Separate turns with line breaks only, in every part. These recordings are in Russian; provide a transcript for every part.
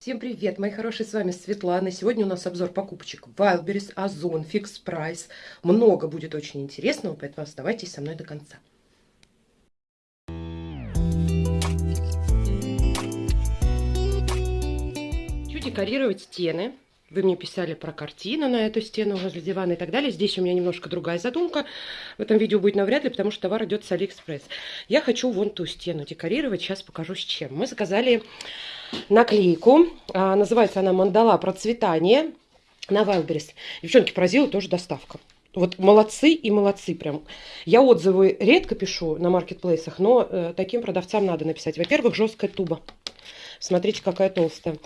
Всем привет, мои хорошие, с вами Светлана. Сегодня у нас обзор покупочек Wildberries, Озон, Fix Price. Много будет очень интересного, поэтому оставайтесь со мной до конца. Хочу декорировать стены. Вы мне писали про картину на эту стену возле дивана и так далее. Здесь у меня немножко другая задумка. В этом видео будет навряд ли, потому что товар идет с Алиэкспресс. Я хочу вон ту стену декорировать. Сейчас покажу с чем. Мы заказали наклейку. А, называется она «Мандала процветание» на Wildberries. Девчонки, поразила тоже доставка. Вот молодцы и молодцы прям. Я отзывы редко пишу на маркетплейсах, но э, таким продавцам надо написать. Во-первых, жесткая туба. Смотрите, какая толстая.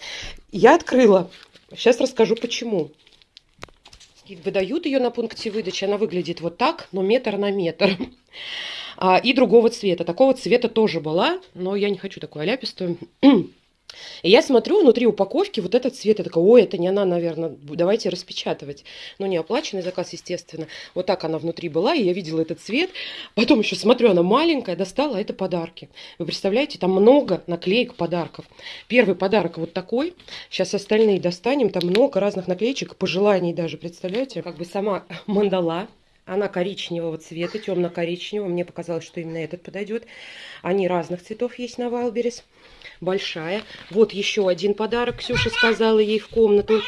Я открыла. Сейчас расскажу, почему. Выдают ее на пункте выдачи. Она выглядит вот так, но метр на метр. А, и другого цвета. Такого цвета тоже была, но я не хочу такую аляпистую. И я смотрю внутри упаковки вот этот цвет, я такая, ой, это не она, наверное, давайте распечатывать. Ну, не оплаченный заказ, естественно. Вот так она внутри была, и я видела этот цвет. Потом еще смотрю, она маленькая, достала, а это подарки. Вы представляете, там много наклеек подарков. Первый подарок вот такой. Сейчас остальные достанем, там много разных наклеечек, пожеланий даже, представляете? Как бы сама мандала, она коричневого цвета, темно-коричневого. Мне показалось, что именно этот подойдет. Они разных цветов есть на Вайлберис большая. Вот еще один подарок Ксюша сказала ей в комнату.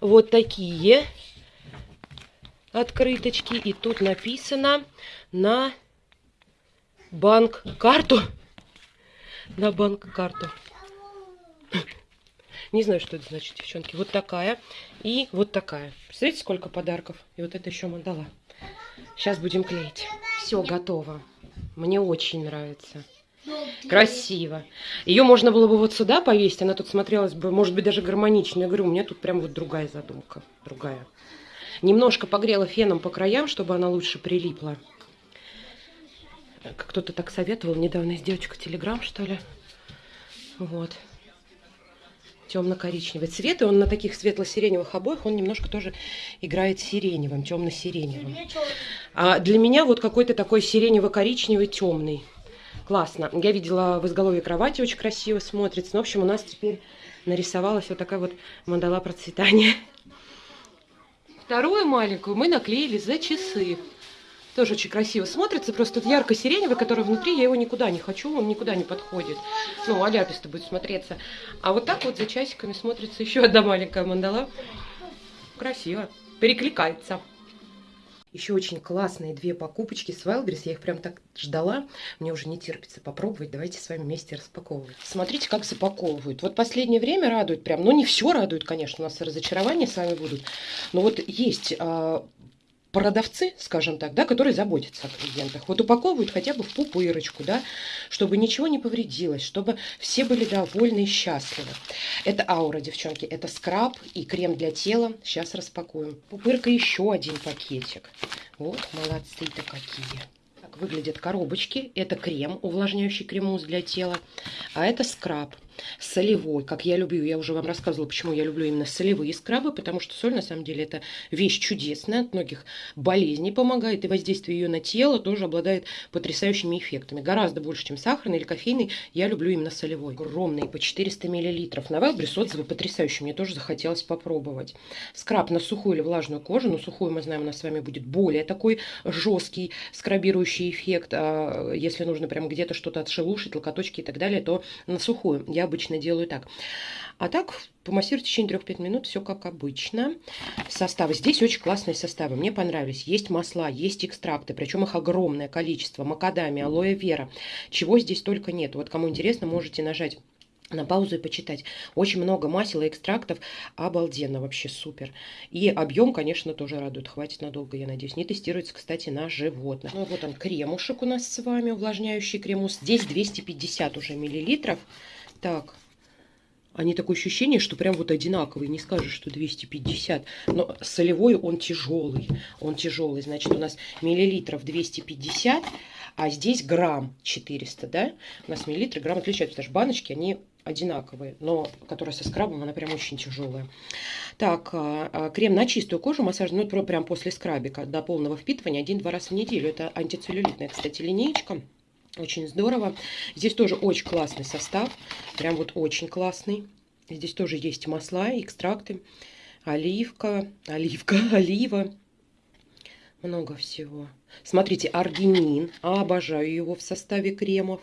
Вот такие открыточки. И тут написано на банк-карту. На банк-карту. Не знаю, что это значит, девчонки. Вот такая и вот такая. Представляете, сколько подарков? И вот это еще мандала. Сейчас будем клеить. Все готово. Мне очень нравится. Красиво. Ее можно было бы вот сюда повесить, она тут смотрелась бы, может быть, даже гармонично. Я говорю, у меня тут прям вот другая задумка, другая. Немножко погрела феном по краям, чтобы она лучше прилипла. Кто-то так советовал недавно из девочек Телеграм, что ли. Вот. Темно-коричневый цвет, и он на таких светло-сиреневых обоях, он немножко тоже играет сиреневым, темно-сиреневым. А для меня вот какой-то такой сиренево-коричневый темный. Классно. Я видела в изголовье кровати, очень красиво смотрится. Ну, в общем, у нас теперь нарисовалась вот такая вот мандала процветания. Вторую маленькую мы наклеили за часы. Тоже очень красиво смотрится. Просто тут ярко-сиреневый, который внутри, я его никуда не хочу, он никуда не подходит. Ну, аляписто будет смотреться. А вот так вот за часиками смотрится еще одна маленькая мандала. Красиво. Перекликается. Еще очень классные две покупочки с Wildberries. Я их прям так ждала. Мне уже не терпится попробовать. Давайте с вами вместе распаковывать. Смотрите, как запаковывают. Вот последнее время радует прям. Ну, не все радует, конечно. У нас разочарования с вами будут. Но вот есть а, продавцы, скажем так, да, которые заботятся о клиентах. Вот упаковывают хотя бы в пупырочку, да, чтобы ничего не повредилось, чтобы все были довольны и счастливы. Это аура, девчонки, это скраб и крем для тела. Сейчас распакуем. Пупырка еще один пакетик. Вот, молодцы-то какие. Так выглядят коробочки. Это крем, увлажняющий кремус для тела. А это скраб солевой, как я люблю. Я уже вам рассказывала, почему я люблю именно солевые скрабы, потому что соль, на самом деле, это вещь чудесная, от многих болезней помогает, и воздействие ее на тело тоже обладает потрясающими эффектами. Гораздо больше, чем сахарный или кофейный, я люблю именно солевой. Огромный, по 400 мл. На Wildberries отзывы потрясающие, мне тоже захотелось попробовать. Скраб на сухую или влажную кожу, но сухую, мы знаем, у нас с вами будет более такой жесткий скрабирующий эффект. А если нужно прям где-то что-то отшелушить, локоточки и так далее, то на сухую. Я обычно делаю так. А так, помассируйте в течение 3-5 минут, все как обычно. Составы. Здесь очень классные составы, мне понравились. Есть масла, есть экстракты, причем их огромное количество. Макадами, алоэ вера, чего здесь только нет. Вот кому интересно, можете нажать на паузу и почитать. Очень много масел и экстрактов. Обалденно, вообще супер. И объем, конечно, тоже радует. Хватит надолго, я надеюсь. Не тестируется, кстати, на животных. Ну, вот он, кремушек у нас с вами, увлажняющий кремус. Здесь 250 уже миллилитров. Так, они такое ощущение, что прям вот одинаковые. Не скажешь, что 250. Но солевой он тяжелый. Он тяжелый. Значит, у нас миллилитров 250, а здесь грамм 400, да? У нас миллилитры, грамм отличаются. Потому что баночки, они одинаковые, но которая со скрабом, она прям очень тяжелая. Так, а, а, крем на чистую кожу, массажный, ну, прям после скрабика до полного впитывания один-два раза в неделю. Это антицеллюлитная, кстати, линеечка. Очень здорово. Здесь тоже очень классный состав. Прям вот очень классный. Здесь тоже есть масла, экстракты, оливка, оливка, олива. Много всего. Смотрите, аргинин. Обожаю его в составе кремов.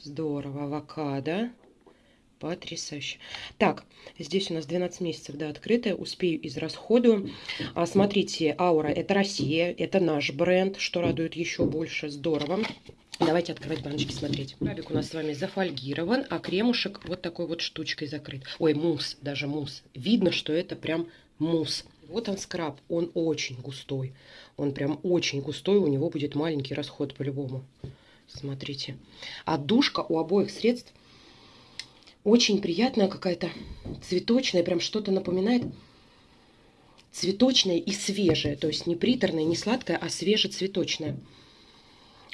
Здорово. Авокадо. Потрясающе. Так, здесь у нас 12 месяцев, да, открытая. Успею израсходую. А, смотрите, Аура, это Россия, это наш бренд, что радует еще больше. Здорово. Давайте открывать баночки, смотреть. Крабик у нас с вами зафольгирован, а кремушек вот такой вот штучкой закрыт. Ой, мусс, даже мусс. Видно, что это прям мусс. Вот он скраб, он очень густой. Он прям очень густой, у него будет маленький расход по-любому. Смотрите. А душка у обоих средств очень приятная какая-то, цветочная, прям что-то напоминает. Цветочная и свежая, то есть не приторная, не сладкая, а свежецветочная.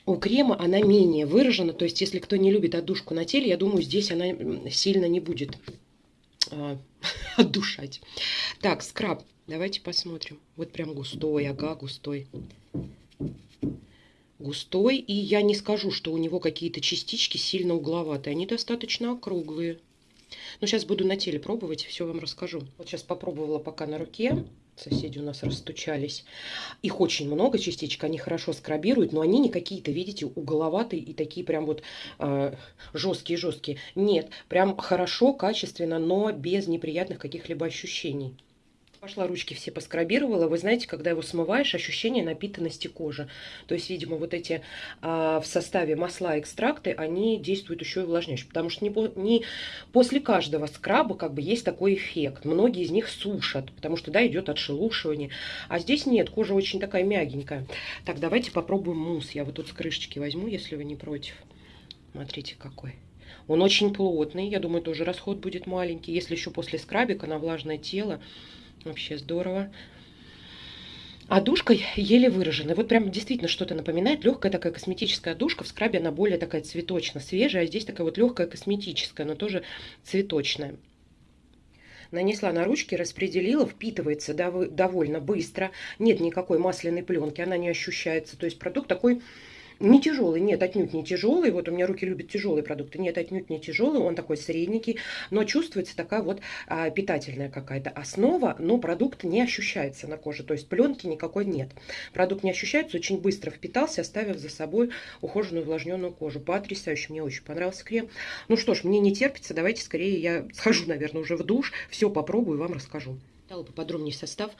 У крема она менее выражена, то есть если кто не любит отдушку на теле, я думаю, здесь она сильно не будет э, отдушать. Так, скраб, давайте посмотрим. Вот прям густой, ага, густой густой. И я не скажу, что у него какие-то частички сильно угловатые. Они достаточно округлые. Но сейчас буду на теле пробовать, все вам расскажу. Вот сейчас попробовала пока на руке. Соседи у нас расстучались. Их очень много частичек, они хорошо скрабируют, но они не какие-то, видите, угловатые и такие прям вот э, жесткие-жесткие. Нет, прям хорошо, качественно, но без неприятных каких-либо ощущений. Пошла ручки все поскрабировала. Вы знаете, когда его смываешь, ощущение напитанности кожи. То есть, видимо, вот эти а, в составе масла экстракты, они действуют еще и увлажняюще. Потому что не, не после каждого скраба как бы есть такой эффект. Многие из них сушат, потому что, да, идет отшелушивание. А здесь нет, кожа очень такая мягенькая. Так, давайте попробуем мусс. Я вот тут с крышечки возьму, если вы не против. Смотрите, какой. Он очень плотный, я думаю, тоже расход будет маленький. Если еще после скрабика на влажное тело, Вообще здорово. А душка еле выражена. Вот прям действительно что-то напоминает. Легкая такая косметическая душка. В скрабе она более такая цветочно свежая. А здесь такая вот легкая косметическая, но тоже цветочная. Нанесла на ручки, распределила, впитывается довольно быстро. Нет никакой масляной пленки, она не ощущается. То есть продукт такой не тяжелый, нет, отнюдь не тяжелый. Вот у меня руки любят тяжелые продукты. Нет, отнюдь не тяжелый, он такой средненький, но чувствуется такая вот а, питательная какая-то основа, но продукт не ощущается на коже, то есть пленки никакой нет. Продукт не ощущается, очень быстро впитался, оставив за собой ухоженную увлажненную кожу. Потрясающе, мне очень понравился крем. Ну что ж, мне не терпится, давайте скорее я схожу, наверное, уже в душ, все попробую и вам расскажу. Дала поподробнее состав.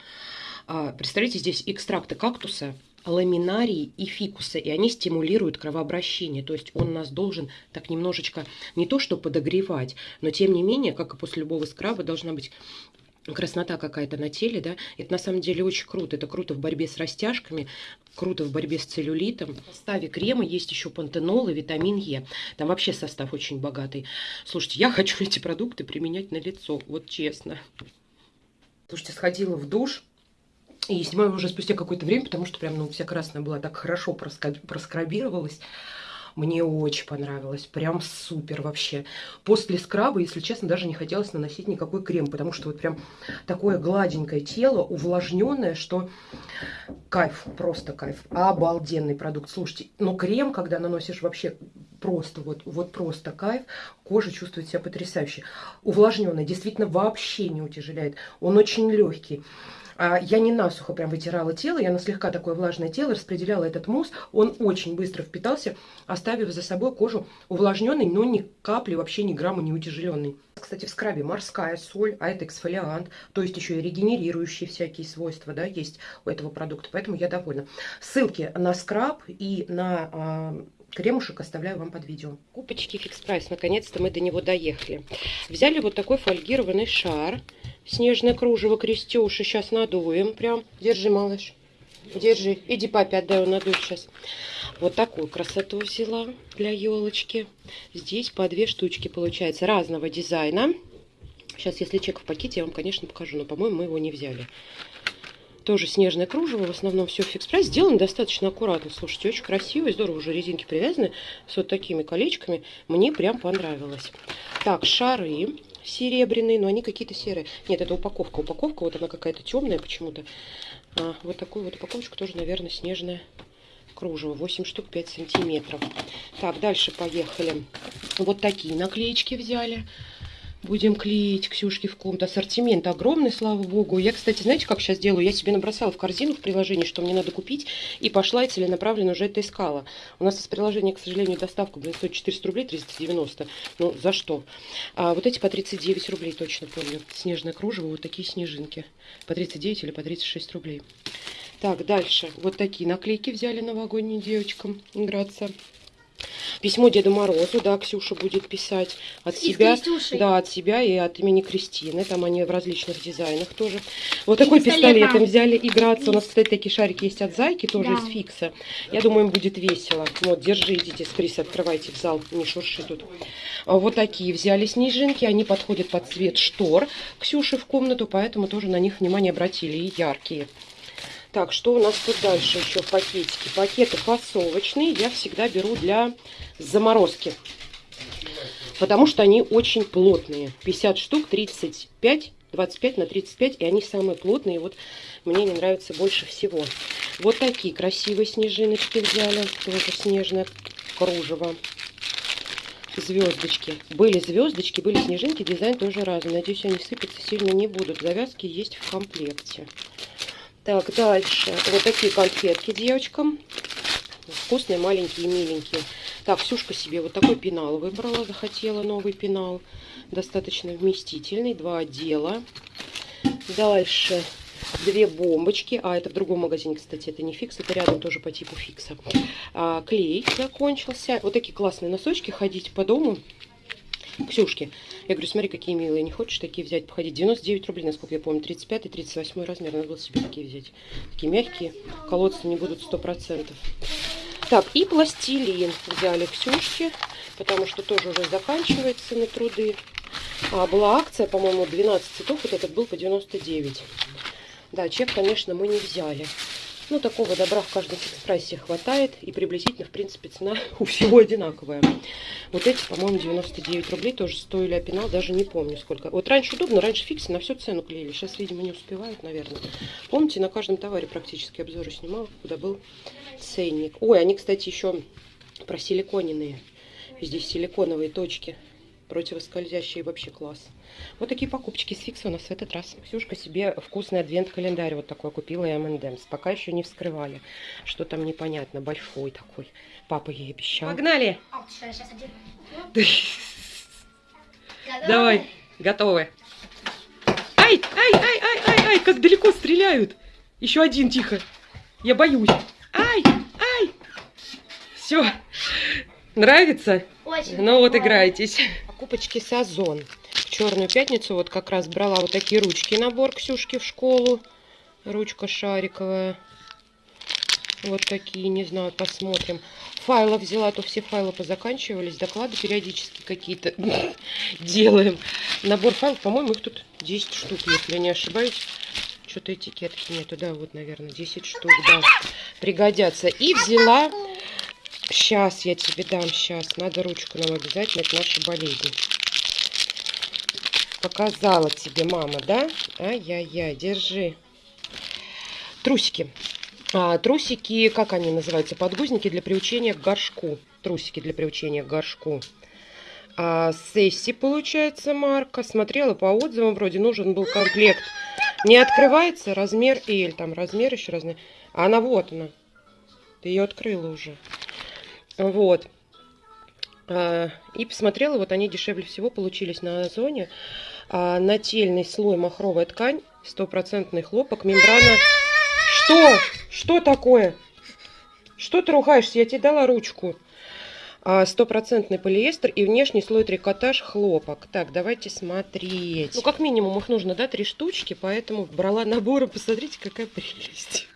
А, представляете, здесь экстракты кактуса, ламинарии и фикуса, и они стимулируют кровообращение. То есть он нас должен так немножечко не то что подогревать, но тем не менее, как и после любого скраба, должна быть краснота какая-то на теле, да, это на самом деле очень круто. Это круто в борьбе с растяжками, круто в борьбе с целлюлитом. В составе крема есть еще пантенол и витамин Е. Там вообще состав очень богатый. Слушайте, я хочу эти продукты применять на лицо, вот честно. Слушайте, сходила в душ, и снимаю уже спустя какое-то время, потому что прям, ну, вся красная была так хорошо проскрабировалась. Мне очень понравилось. Прям супер вообще. После скраба, если честно, даже не хотелось наносить никакой крем, потому что вот прям такое гладенькое тело, увлажненное, что кайф, просто кайф. Обалденный продукт. Слушайте, но крем, когда наносишь вообще просто, вот, вот просто кайф, кожа чувствует себя потрясающе. Увлажненный, действительно вообще не утяжеляет. Он очень легкий. А я не насухо прям вытирала тело, я на слегка такое влажное тело распределяла этот мусс. Он очень быстро впитался, оставив за собой кожу увлажненной, но ни капли, вообще ни грамма не утяжеленной. Кстати, в скрабе морская соль, а это эксфолиант, то есть еще и регенерирующие всякие свойства, да, есть у этого продукта, поэтому я довольна. Ссылки на скраб и на а, кремушек оставляю вам под видео. Купочки Fix Price, наконец-то мы до него доехали. Взяли вот такой фольгированный шар, снежное кружево крестюши, сейчас надуем прям. Держи, малыш, держи, иди папе отдай, он надует сейчас. Вот такую красоту взяла для елочки. Здесь по две штучки получается разного дизайна. Сейчас, если чек в пакете, я вам, конечно, покажу, но, по-моему, мы его не взяли. Тоже снежное кружево, в основном все в фикс прайс. Сделано достаточно аккуратно, слушайте, очень красиво и здорово. Уже резинки привязаны с вот такими колечками. Мне прям понравилось. Так, шары серебряные, но они какие-то серые. Нет, это упаковка. Упаковка, вот она какая-то темная почему-то. А, вот такую вот упаковочку тоже, наверное, снежная кружево. 8 штук 5 сантиметров. Так, дальше поехали. Вот такие наклеечки взяли. Будем клеить Ксюшки в комнату. Ассортимент огромный, слава богу. Я, кстати, знаете, как сейчас делаю? Я себе набросала в корзину в приложении, что мне надо купить, и пошла и целенаправленно уже это искала. У нас из приложения, к сожалению, доставка, блин, стоит 400 рублей, 390. Ну, за что? А вот эти по 39 рублей, точно помню. Снежное кружево, вот такие снежинки. По 39 или по 36 рублей. Так, дальше. Вот такие наклейки взяли новогодние девочкам играться. Письмо Деду Морозу, да, Ксюша будет писать от
И
себя. Да, от себя и от имени Кристины. Там они в различных дизайнах тоже. Вот такой
пистолетом.
пистолетом взяли играться. У нас, кстати, такие шарики есть от Зайки, тоже
Да.
из фикса. Я думаю, им будет весело. Вот, держи, идите с Крис, открывайте в зал, не шурши тут. А Вот такие взяли снежинки. Они подходят под цвет штор Ксюши в комнату, поэтому тоже на них внимание обратили. И яркие. Так, что у нас тут дальше еще в пакетике? Пакеты фасовочные я всегда беру для заморозки. Потому что они очень плотные. 50 штук, 35, 25 на 35. И они самые плотные. Вот мне не нравятся больше всего. Вот такие красивые снежиночки взяли. Тоже снежное кружево. Звездочки. Были звездочки, были снежинки. Дизайн тоже разный. Надеюсь, они сыпаться сильно не будут. Завязки есть в комплекте. Так, дальше. Вот такие конфетки девочкам. Вкусные, маленькие, миленькие. Так, Ксюшка себе вот такой пенал выбрала. Захотела новый пенал. Достаточно вместительный. Два отдела. Дальше. Две бомбочки. А, это в другом магазине, кстати, это не фикс. Это рядом тоже по типу фикса. А, клей закончился. Вот такие классные носочки. Ходить по дому. Ксюшки. Я говорю, смотри, какие милые, не хочешь такие взять, походить? 99 рублей, насколько я помню, 35 и 38 размер, надо было себе такие взять. Такие мягкие, колоться не будут 100%. Так, и пластилин взяли Ксюшки, потому что тоже уже заканчивается на труды. А, была акция, по-моему, 12 цветов, вот этот был по 99. Да, чек, конечно, мы не взяли. Ну, такого добра в каждом экспрессе хватает. И приблизительно, в принципе, цена у всего одинаковая. Вот эти, по-моему, 99 рублей тоже стоили, а пенал даже не помню сколько. Вот раньше удобно, раньше фиксы на всю цену клеили. Сейчас, видимо, не успевают, наверное. Помните, на каждом товаре практически обзоры снимала, куда был ценник. Ой, они, кстати, еще просиликоненные. Здесь силиконовые точки противоскользящие вообще класс. Вот такие покупочки с фикса у нас в этот раз. Ксюшка себе вкусный адвент-календарь вот такой купила и M&M's. Пока еще не вскрывали. Что там непонятно, большой такой. Папа ей обещал. Погнали!
А.
Давай, готовы. Ай, ай, ай, ай, ай, ай, как далеко стреляют. Еще один, тихо. Я боюсь. Ай, ай. Все. Нравится?
Очень.
Ну вот играйтесь. Покупочки с Озон. В черную пятницу вот как раз брала вот такие ручки набор Ксюшки в школу. Ручка шариковая. Вот такие, не знаю, посмотрим. Файлов взяла, а то все файлы позаканчивались. Доклады периодически какие-то делаем. Набор файлов, по-моему, их тут 10 штук, если я не ошибаюсь. Что-то этикетки нету, да, вот, наверное, 10 штук, да, пригодятся. И взяла Сейчас я тебе дам, сейчас. Надо ручку нам обязательно, это наша болезнь. Показала тебе мама, да? Ай-яй-яй, держи. Трусики. А, трусики, как они называются? Подгузники для приучения к горшку. Трусики для приучения к горшку. А, Сесси, получается, марка. Смотрела по отзывам, вроде нужен был комплект. Не открывается размер L, там размер еще. А она вот она. Ты ее открыла уже. Вот. А, И посмотрела, вот они дешевле всего получились на Озоне. А, Нательный слой махровая ткань, стопроцентный хлопок, мембрана. Что? Что такое? Что ты ругаешься? Я тебе дала ручку. А, Стопроцентный полиэстер и внешний слой трикотаж хлопок. Так, давайте смотреть. Ну, как минимум их нужно, да, три штучки, поэтому брала наборы. Посмотрите, какая прелесть.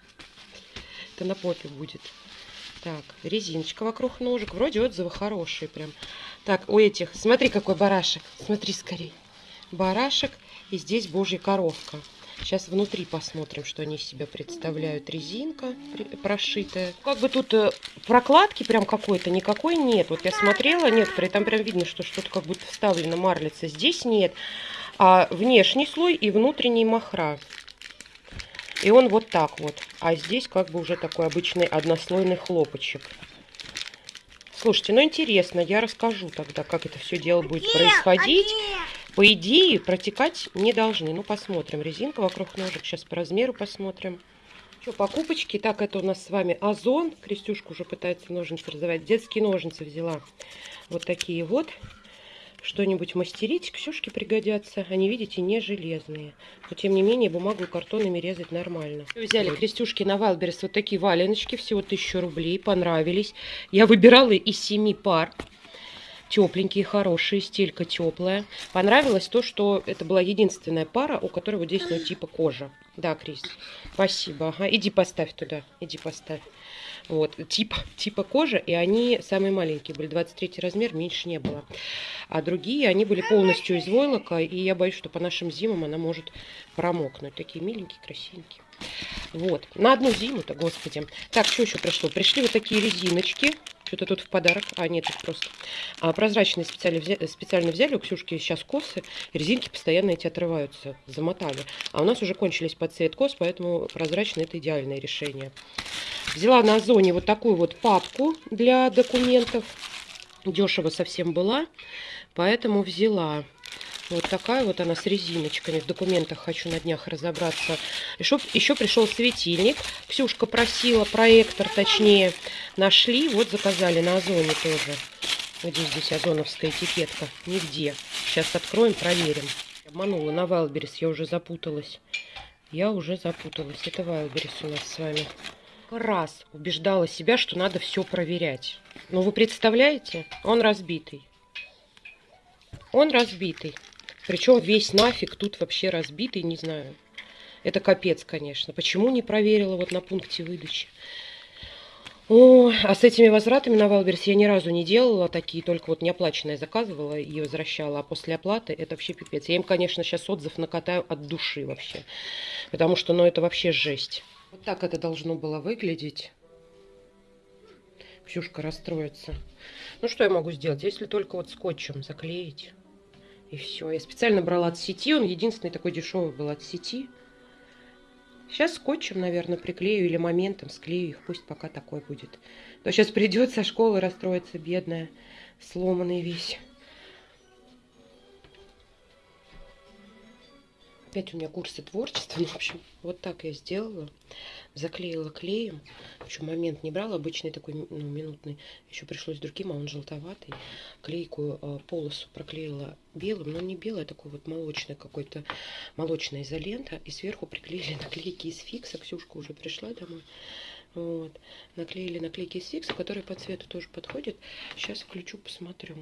Это на попе будет. Так, резиночка вокруг ножек. Вроде отзывы хорошие прям. Так, у этих, смотри, какой барашек. Смотри скорей. Барашек. И здесь божья коровка. Сейчас внутри посмотрим, что они из себя представляют. Резинка прошитая. Как бы тут э, прокладки прям какой-то никакой нет. Вот я смотрела некоторые, там прям видно, что что-то как будто вставлено марлица. Здесь нет. А внешний слой и внутренний махра. И он вот так вот. А здесь как бы уже такой обычный однослойный хлопочек. Слушайте, ну интересно, я расскажу тогда, как это все дело будет происходить. по идее, протекать не должны. Ну, посмотрим. Резинка вокруг ножек. Сейчас по размеру посмотрим. Что, покупочки? Так, это у нас с вами Озон. Крестюшка уже пытается ножницы раздавать. Детские ножницы взяла. Вот такие вот что-нибудь мастерить, Ксюшке пригодятся. Они, видите, не железные. Но, тем не менее, бумагу картонами резать нормально. Взяли Крестюшки на Wildberries вот такие валеночки. Всего 1000 рублей. Понравились. Я выбирала из 7 пар. Тепленькие, хорошие, стелька теплая. Понравилось то, что это была единственная пара, у которой вот здесь, ну, типа кожа. Да, Крис, спасибо. Ага, иди поставь туда, иди поставь. Вот, типа, типа кожа, и они самые маленькие были, 23 размер, меньше не было. А другие, они были полностью из войлока, и я боюсь, что по нашим зимам она может промокнуть. Такие миленькие, красивенькие. Вот, на одну зиму-то, господи. Так, что еще пришло? Пришли вот такие резиночки. Что-то тут в подарок. А, нет, тут просто. А, прозрачные специально взяли, специально взяли. У Ксюшки сейчас косы. Резинки постоянно эти отрываются. Замотали. А у нас уже кончились под цвет кос, поэтому прозрачный это идеальное решение. Взяла на Озоне вот такую вот папку для документов. Дешево совсем была, поэтому взяла. Вот такая вот она с резиночками. В документах хочу на днях разобраться. Еще, еще пришел светильник. Ксюшка просила, проектор точнее. Нашли, вот заказали на Озоне тоже. Где здесь озоновская этикетка? Нигде. Сейчас откроем, проверим. Обманула на Вайлберис, я уже запуталась. Я уже запуталась. Это Вайлберис у нас с вами раз убеждала себя, что надо все проверять. Но вы представляете, он разбитый. Он разбитый. Причем весь нафиг тут вообще разбитый, не знаю. Это капец, конечно. Почему не проверила вот на пункте выдачи? О, а с этими возвратами на Wildberries я ни разу не делала такие, только вот неоплаченные заказывала и возвращала. А после оплаты это вообще пипец. Я им, конечно, сейчас отзыв накатаю от души вообще. Потому что, ну, это вообще жесть. Вот так это должно было выглядеть. Ксюшка расстроится. Ну, что я могу сделать? Если только вот скотчем заклеить. И все. Я специально брала от сети. Он единственный такой дешевый был от сети. Сейчас скотчем, наверное, приклею или моментом склею их. Пусть пока такой будет. То сейчас придет со школы расстроиться, бедная, сломанный весь. Опять у меня курсы творчества. Ну, в общем, вот так я сделала. Заклеила клеем. Еще момент не брала, обычный такой ну, минутный. Еще пришлось другим, а он желтоватый. Клейкую э, полосу проклеила белым, но не белый, а такой вот молочный какой-то, молочная изолента. И сверху приклеили наклейки из фикса. Ксюшка уже пришла домой. Вот. Наклеили наклейки из фикса, которые по цвету тоже подходят. Сейчас включу, посмотрю.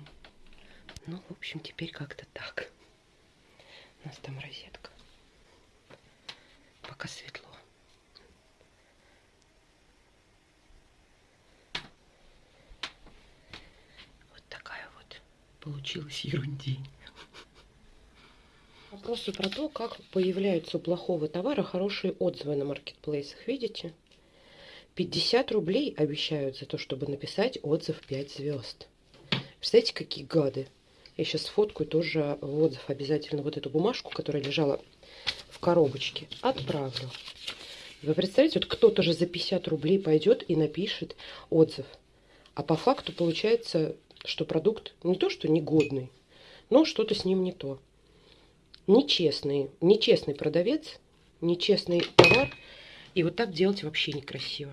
Ну, в общем, теперь как-то так. У нас там розетка пока светло. Вот такая вот получилась ерундень. Вопросы про то, как появляются у плохого товара хорошие отзывы на маркетплейсах. Видите? 50 рублей обещают за то, чтобы написать отзыв 5 звезд. Представляете, какие гады. Я сейчас фоткаю тоже в отзыв обязательно вот эту бумажку, которая лежала коробочке. Отправлю. Вы представляете, вот кто-то же за 50 рублей пойдет и напишет отзыв. А по факту получается, что продукт не то, что негодный, но что-то с ним не то. Нечестный, нечестный продавец, нечестный товар. И вот так делать вообще некрасиво.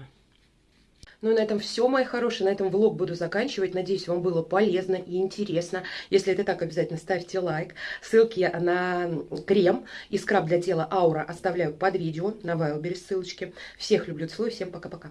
Ну на этом все, мои хорошие. На этом влог буду заканчивать. Надеюсь, вам было полезно и интересно. Если это так, обязательно ставьте лайк. Ссылки на крем и скраб для тела Аура оставляю под видео. На Вайлбере ссылочки. Всех люблю, целую. Всем пока-пока.